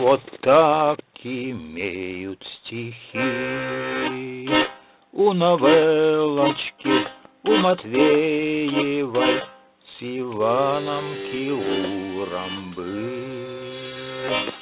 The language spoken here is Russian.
Вот так имеют стихи у новеллочки, у Матвеевой. С Иваном Киуром был.